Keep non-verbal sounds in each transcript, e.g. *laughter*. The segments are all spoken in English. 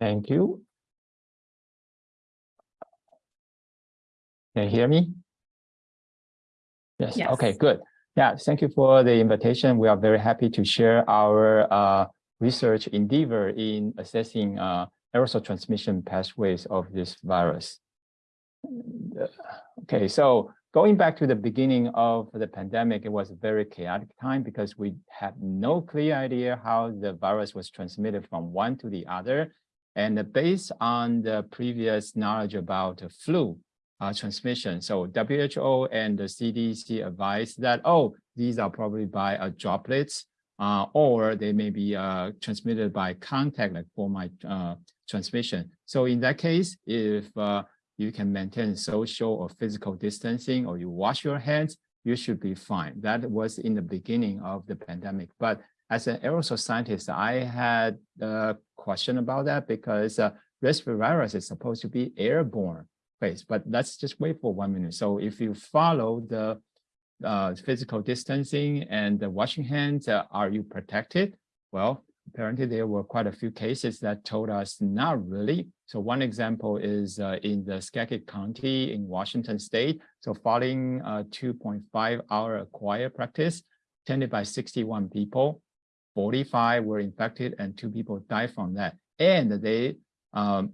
Thank you. Can you hear me? Yes. Yes. Okay, good. Yeah, thank you for the invitation. We are very happy to share our uh, research endeavor in assessing uh, aerosol transmission pathways of this virus. Okay, so going back to the beginning of the pandemic, it was a very chaotic time because we had no clear idea how the virus was transmitted from one to the other. And based on the previous knowledge about flu uh, transmission, so WHO and the CDC advised that, oh, these are probably by uh, droplets, uh, or they may be uh, transmitted by contact, like fomite uh, transmission. So in that case, if uh, you can maintain social or physical distancing or you wash your hands, you should be fine. That was in the beginning of the pandemic. But as an aerosol scientist, I had a question about that because uh, respiratory virus is supposed to be airborne phase, but let's just wait for one minute. So if you follow the uh, physical distancing and the washing hands, uh, are you protected? Well, apparently there were quite a few cases that told us not really. So one example is uh, in the Skagit County in Washington state. So following a 2.5 hour acquired practice attended by 61 people, 45 were infected and two people died from that. And they um,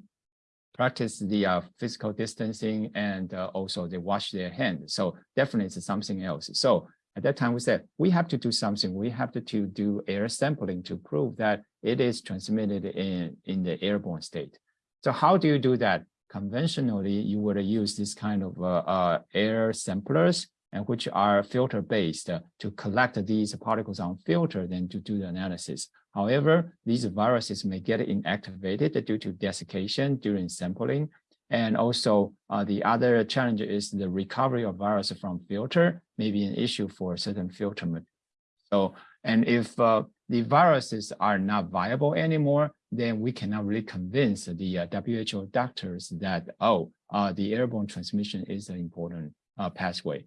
practiced the uh, physical distancing and uh, also they wash their hands. So definitely it's something else. So at that time, we said, we have to do something. We have to, to do air sampling to prove that it is transmitted in, in the airborne state. So how do you do that? Conventionally, you would use this kind of uh, uh, air samplers and which are filter based to collect these particles on filter then to do the analysis. However, these viruses may get inactivated due to desiccation during sampling and also uh, the other challenge is the recovery of virus from filter may be an issue for certain filter. So, and if uh, the viruses are not viable anymore, then we cannot really convince the uh, WHO doctors that, oh, uh, the airborne transmission is an important uh, pathway.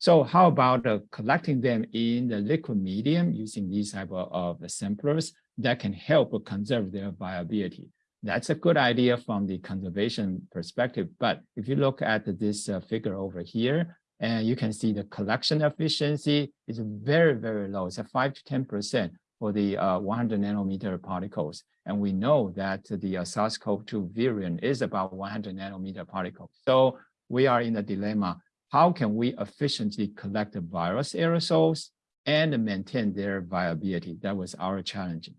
So how about uh, collecting them in the liquid medium using these type of, samplers that can help conserve their viability? That's a good idea from the conservation perspective. But if you look at this uh, figure over here, and you can see the collection efficiency is very, very low. It's a 5 to 10% for the uh, 100 nanometer particles. And we know that the uh, SARS-CoV-2 variant is about 100 nanometer particles. So we are in a dilemma. How can we efficiently collect the virus aerosols and maintain their viability? That was our challenge.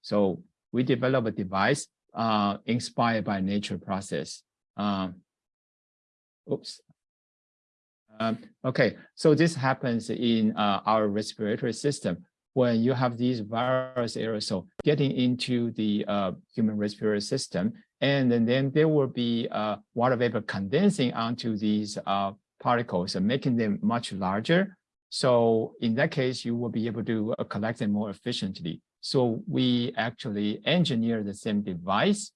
So we developed a device uh, inspired by nature process. Um, oops. Um, okay, so this happens in uh, our respiratory system when you have these virus aerosol getting into the uh, human respiratory system, and then, there will be uh, water vapor condensing onto these uh, particles and making them much larger. So in that case, you will be able to uh, collect them more efficiently. So we actually engineer the same device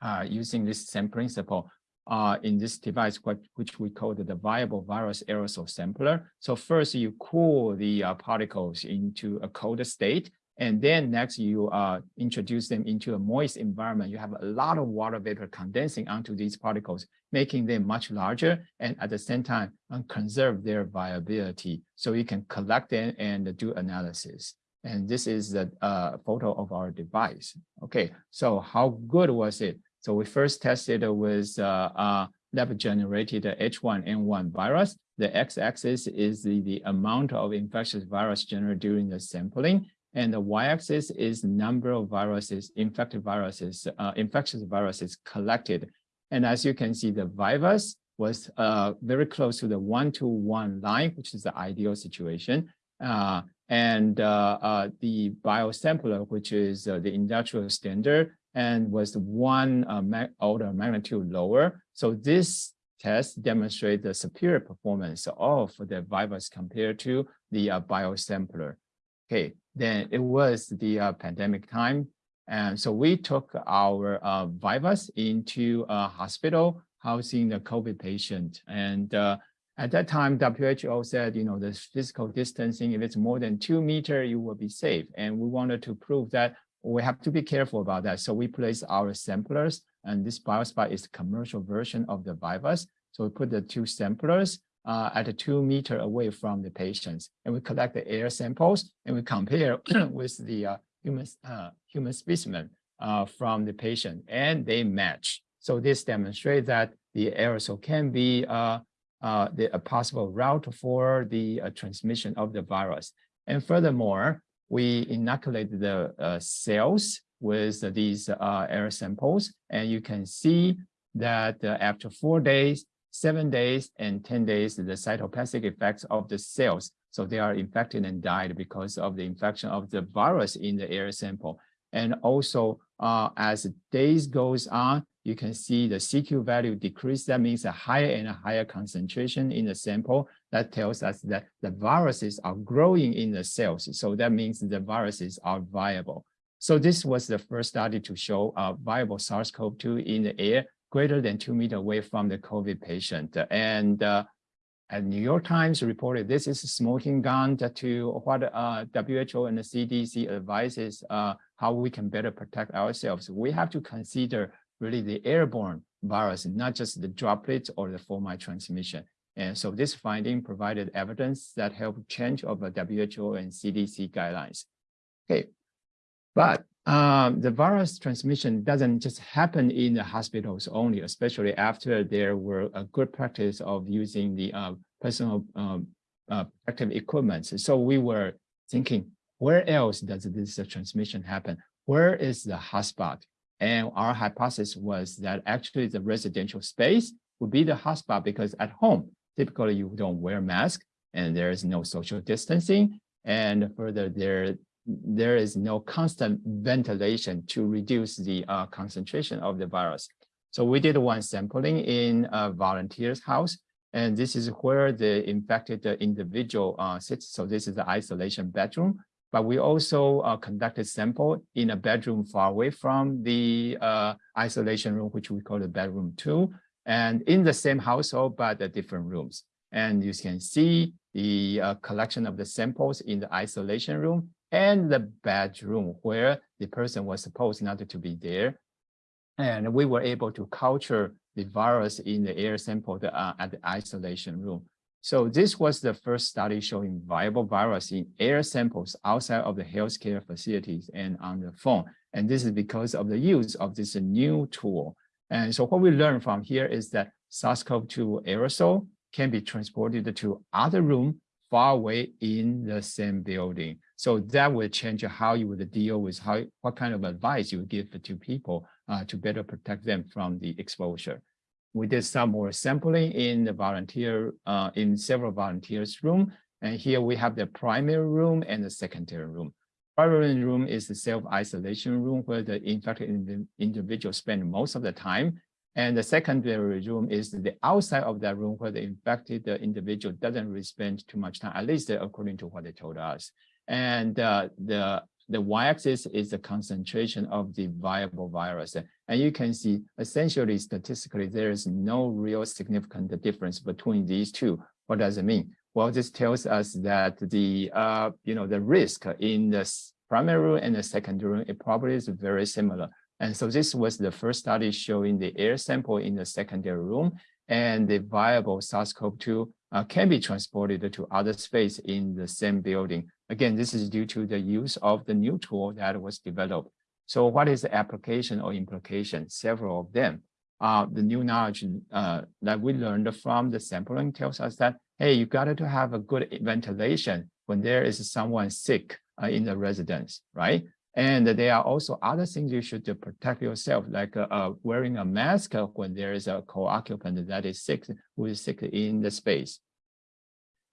uh, using this same principle uh, in this device, what, which we call the viable virus aerosol sampler. So first you cool the uh, particles into a colder state, and then next you uh, introduce them into a moist environment. You have a lot of water vapor condensing onto these particles, making them much larger, and at the same time conserve their viability. So you can collect them and do analysis. And this is the uh, photo of our device. Okay, so how good was it? So we first tested with uh, uh, lab-generated H1N1 virus. The x-axis is the, the amount of infectious virus generated during the sampling, and the y-axis is number of viruses, infected viruses, uh, infectious viruses collected. And as you can see, the virus was uh, very close to the one-to-one -one line, which is the ideal situation. Uh, and uh, uh, the biosampler, which is uh, the industrial standard, and was one order magnitude lower. So this test demonstrates the superior performance of the virus compared to the biosampler. Okay, then it was the uh, pandemic time. And so we took our uh, virus into a hospital housing the COVID patient. And uh, at that time, WHO said, you know, the physical distancing, if it's more than two meter, you will be safe. And we wanted to prove that we have to be careful about that. So we placed our samplers and this BioSpot is the commercial version of the virus. So we put the two samplers uh, at a two meter away from the patients and we collect the air samples and we compare *clears throat* with the uh, human, uh, human specimen uh, from the patient and they match. So this demonstrates that the aerosol can be uh, uh, the, a possible route for the transmission of the virus. And furthermore, we inoculated the cells with these air samples, and you can see that after four days, seven days, and 10 days, the cytopathic effects of the cells. So they are infected and died because of the infection of the virus in the air sample. And also, uh, as days goes on, you can see the CQ value decrease. That means a higher and a higher concentration in the sample. That tells us that the viruses are growing in the cells. So that means the viruses are viable. So this was the first study to show a viable SARS-CoV-2 in the air greater than two meters away from the COVID patient. And uh, New York Times reported this is a smoking gun to what uh, WHO and the CDC advises uh, how we can better protect ourselves. We have to consider really the airborne virus, not just the droplets or the fomite transmission. And so this finding provided evidence that helped change of the WHO and CDC guidelines. Okay, but um, the virus transmission doesn't just happen in the hospitals only, especially after there were a good practice of using the uh, personal um, uh, protective equipment. So we were thinking, where else does this transmission happen? Where is the hotspot? And our hypothesis was that actually the residential space would be the hotspot because at home, typically you don't wear mask and there is no social distancing. And further, there, there is no constant ventilation to reduce the uh, concentration of the virus. So we did one sampling in a volunteer's house, and this is where the infected individual uh, sits. So this is the isolation bedroom. But we also uh, conducted sample in a bedroom far away from the uh, isolation room, which we call the bedroom two, and in the same household, but the different rooms. And you can see the uh, collection of the samples in the isolation room and the bedroom where the person was supposed not to be there. And we were able to culture the virus in the air sample uh, at the isolation room. So this was the first study showing viable virus in air samples outside of the healthcare facilities and on the phone. And this is because of the use of this new tool. And so what we learned from here is that SARS-CoV-2 aerosol can be transported to other room far away in the same building. So that will change how you would deal with how what kind of advice you would give to people uh, to better protect them from the exposure we did some more sampling in the volunteer, uh, in several volunteers room. And here we have the primary room and the secondary room. Primary room is the self-isolation room where the infected individual spend most of the time. And the secondary room is the outside of that room where the infected individual doesn't really spend too much time, at least according to what they told us. And uh, the the y-axis is the concentration of the viable virus. And you can see essentially statistically, there is no real significant difference between these two. What does it mean? Well, this tells us that the, uh, you know, the risk in the primary room and the secondary room, it probably is very similar. And so this was the first study showing the air sample in the secondary room and the viable SARS-CoV-2 uh, can be transported to other space in the same building. Again, this is due to the use of the new tool that was developed. So what is the application or implication? Several of them. Uh, the new knowledge uh, that we learned from the sampling tells us that, hey, you got to have a good ventilation when there is someone sick uh, in the residence, right? And there are also other things you should protect yourself, like uh, uh, wearing a mask when there is a co-occupant that is sick, who is sick in the space.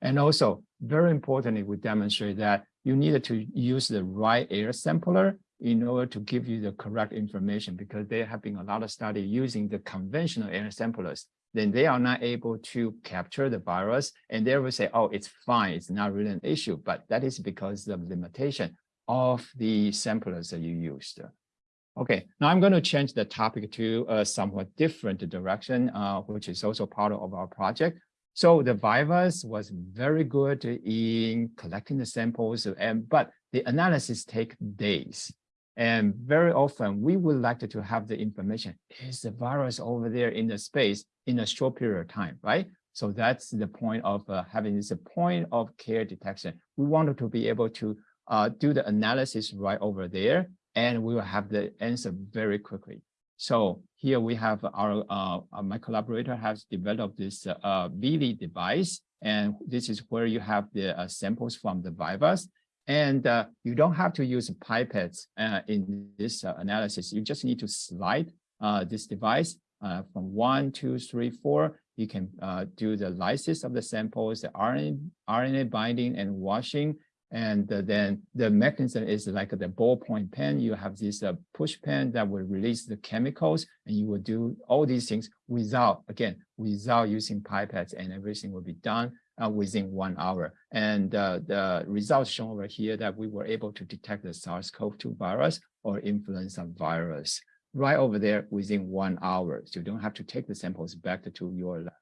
And also, very importantly, we demonstrate that you need to use the right air sampler in order to give you the correct information because there have been a lot of study using the conventional air samplers. Then they are not able to capture the virus and they will say, oh, it's fine, it's not really an issue. But that is because of limitation of the samplers that you used. Okay, now I'm going to change the topic to a somewhat different direction, uh, which is also part of our project. So the virus was very good in collecting the samples, and but the analysis take days. And very often we would like to have the information, is the virus over there in the space in a short period of time, right? So that's the point of uh, having this point of care detection. We wanted to be able to uh, do the analysis right over there, and we will have the answer very quickly. So here we have our, uh, my collaborator has developed this uh, device, and this is where you have the uh, samples from the virus. And uh, you don't have to use pipettes uh, in this uh, analysis. You just need to slide uh, this device from one, two, three, four. You can do the lysis of the samples, the RNA, RNA binding and washing. And then the mechanism is like the ballpoint pen. You have this push pen that will release the chemicals and you will do all these things without, again, without using pipettes and everything will be done uh, within one hour. And uh, the results shown over here that we were able to detect the SARS-CoV-2 virus or influenza virus right over there within one hour. So you don't have to take the samples back to your lab.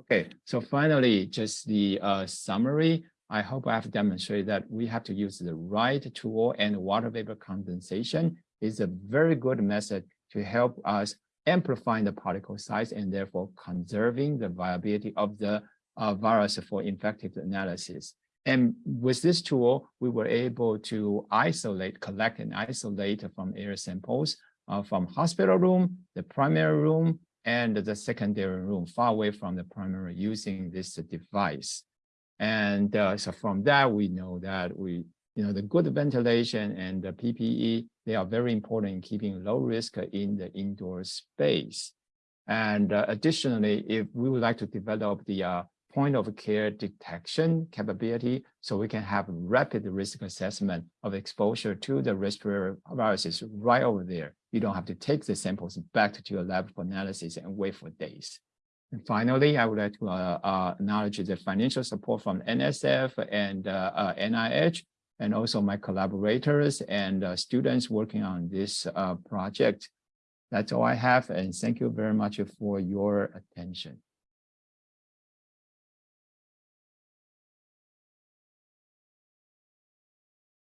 Okay, so finally, just the uh, summary. I hope I have demonstrated that we have to use the right tool and water vapor condensation is a very good method to help us amplifying the particle size and therefore conserving the viability of the uh, virus for infective analysis. And with this tool, we were able to isolate, collect and isolate from air samples uh, from hospital room, the primary room, and the secondary room far away from the primary using this device. And uh, so from that, we know that we, you know, the good ventilation and the PPE, they are very important in keeping low risk in the indoor space. And uh, additionally, if we would like to develop the uh, point of care detection capability so we can have rapid risk assessment of exposure to the respiratory viruses right over there. You don't have to take the samples back to your lab for analysis and wait for days. And finally, I would like to uh, uh, acknowledge the financial support from NSF and uh, NIH, uh, and also my collaborators and uh, students working on this uh, project. That's all I have, and thank you very much for your attention.